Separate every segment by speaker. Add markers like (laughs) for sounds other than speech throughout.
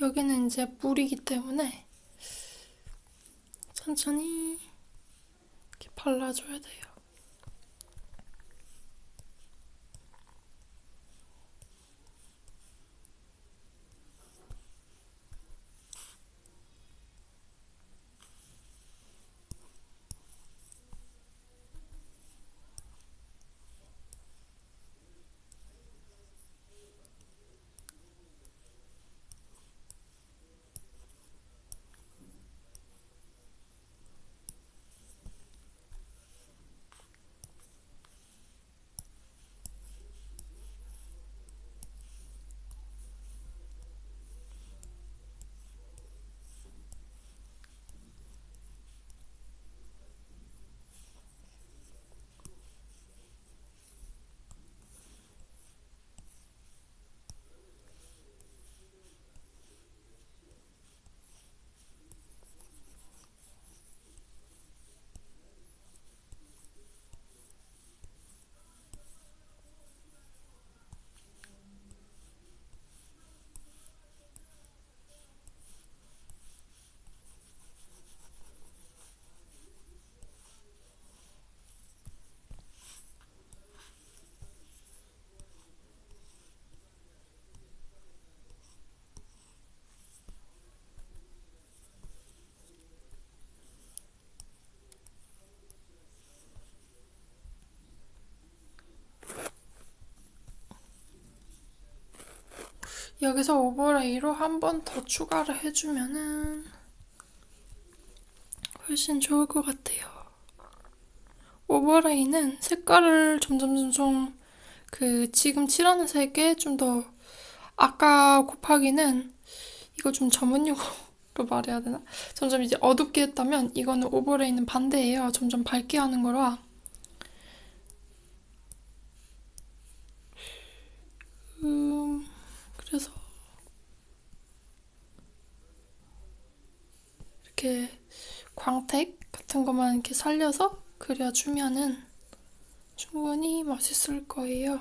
Speaker 1: 여기는 이제 물이기 때문에 천천히 이렇게 발라줘야 돼요. 여기서 overlay로 한 번 더 추가를 해주면은 훨씬 좋을 것 같아요. overlay는 색깔을 점점 점점 그 지금 칠하는 색에 좀 더 아까 곱하기는 이거 좀 전문 용어로 말해야 되나? 점점 이제 어둡게 했다면 이거는 overlay는 반대예요. 점점 밝게 하는 거라. 음, 그래서 이렇게 광택 같은 것만 이렇게 살려서 그려주면은 충분히 맛있을 거예요.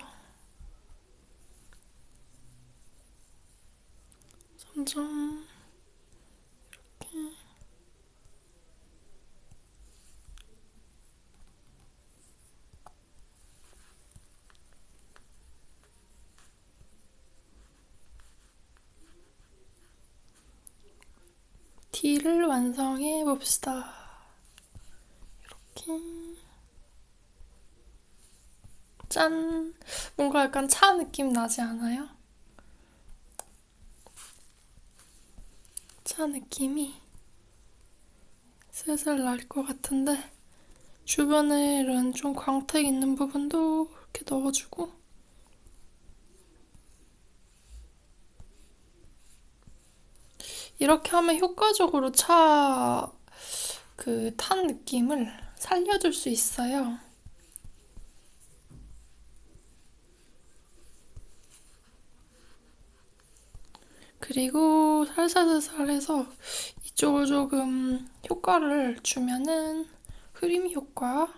Speaker 1: 점점 T를 완성해 봅시다. 이렇게 짠! 뭔가 약간 차 느낌 나지 않아요? 차 느낌이 슬슬 날 것 같은데 주변에 이런 좀 광택 있는 부분도 이렇게 넣어주고 이렇게 하면 효과적으로 차 그 탄 느낌을 살려줄 수 있어요. 그리고 살살살살 해서 이쪽을 조금 효과를 주면은 흐림 효과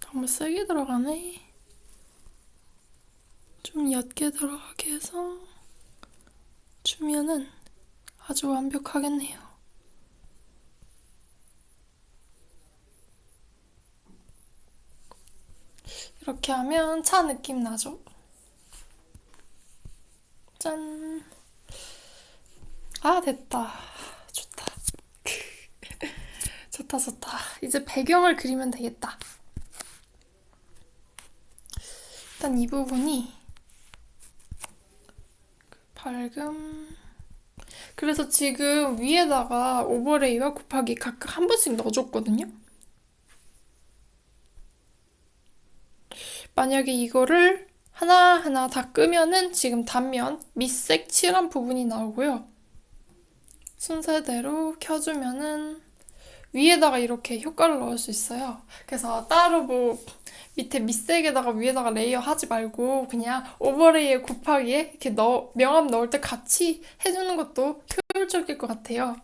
Speaker 1: 너무 세게 들어가네. 좀 옅게 들어가게 해서 주면은 아주 완벽하겠네요. 이렇게 하면 차 느낌 나죠? 짠. 아, 됐다. 좋다. (laughs) 좋다, 좋다. 이제 배경을 그리면 되겠다. 일단 이 부분이 밝음. 그래서 지금 위에다가 오버레이와 곱하기 각각 한 번씩 넣어줬거든요. 만약에 이거를 하나하나 다 끄면은 지금 단면 밑색 칠한 부분이 나오고요. 순서대로 켜주면은 위에다가 이렇게 효과를 넣을 수 있어요. 그래서 따로 뭐 밑에 밑색에다가 위에다가 layer 하지 말고 그냥 overlay에 곱하기에 이렇게 넣, 명암 넣을 때 같이 해주는 것도 효율적일 것 같아요.